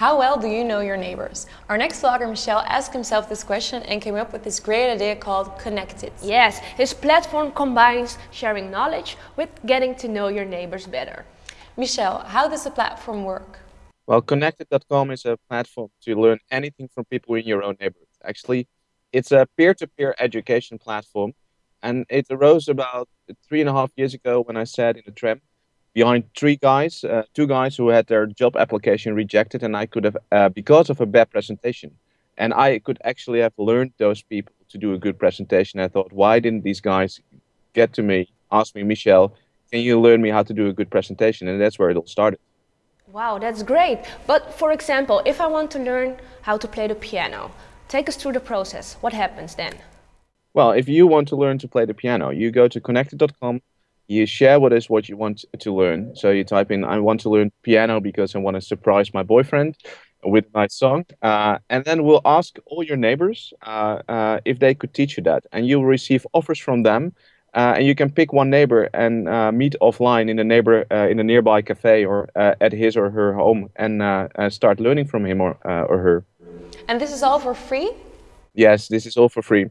How well do you know your neighbors? Our next vlogger, Michel, asked himself this question and came up with this great idea called Connected. Yes, his platform combines sharing knowledge with getting to know your neighbors better. Michel, how does the platform work? Well, Connected.com is a platform to learn anything from people in your own neighborhood. Actually, it's a peer-to-peer -peer education platform, and it arose about three and a half years ago when I sat in a tram behind three guys, uh, two guys who had their job application rejected, and I could have, uh, because of a bad presentation, and I could actually have learned those people to do a good presentation. I thought, why didn't these guys get to me, ask me, Michel, can you learn me how to do a good presentation? And that's where it all started. Wow, that's great. But for example, if I want to learn how to play the piano, take us through the process. What happens then? Well, if you want to learn to play the piano, you go to connected.com you share with us what you want to learn. So you type in, I want to learn piano because I want to surprise my boyfriend with my song. Uh, and then we'll ask all your neighbors uh, uh, if they could teach you that. And you'll receive offers from them. Uh, and you can pick one neighbor and uh, meet offline in a neighbor uh, in a nearby cafe or at his or her home and start learning from him or, or her. And this is all for free? Yes, this is all for free.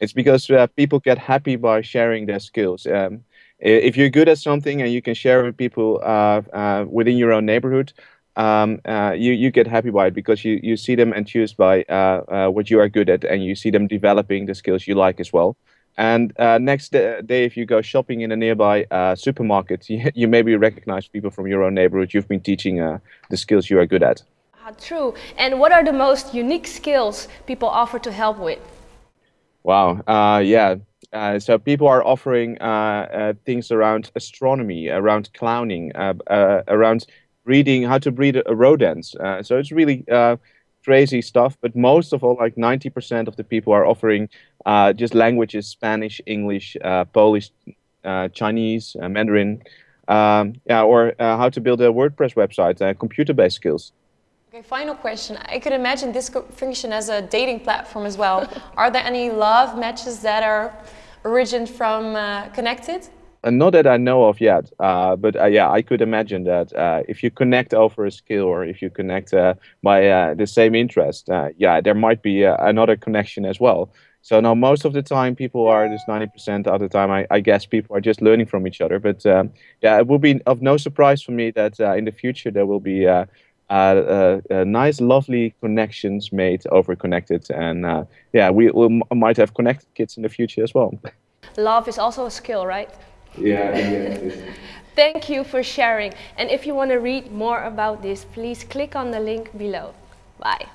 It's because people get happy by sharing their skills. Um, if you're good at something and you can share with people uh, uh, within your own neighborhood, um, uh, you you get happy by it because you you see them enthused by uh, uh, what you are good at and you see them developing the skills you like as well. And uh, next day, if you go shopping in a nearby supermarket, you, you maybe recognize people from your own neighborhood. You've been teaching the skills you are good at. Ah, true. And what are the most unique skills people offer to help with? Wow. yeah. Uh, so people are offering uh, uh, things around astronomy, around clowning, uh, uh, around breeding, how to breed rodents. so it's really crazy stuff. But most of all, like 90% of the people are offering just languages: Spanish, English, Polish, Chinese, Mandarin. Um, yeah, or how to build a WordPress website, computer-based skills. Okay, final question. I could imagine this could function as a dating platform as well. are there any love matches that are origin from uh, Connected? Uh, not that I know of yet, uh, but uh, yeah, I could imagine that uh, if you connect over a skill or if you connect uh, by uh, the same interest, yeah, there might be another connection as well. So now most of the time people are just 90% of the time, I, I, guess people are just learning from each other. But yeah, it will be of no surprise for me that in the future there will be uh, uh, nice, lovely connections made over connected, and uh, yeah, we, we might have connected kids in the future as well. Love is also a skill, right? Yeah. yeah Thank you for sharing. And if you want to read more about this, please click on the link below. Bye.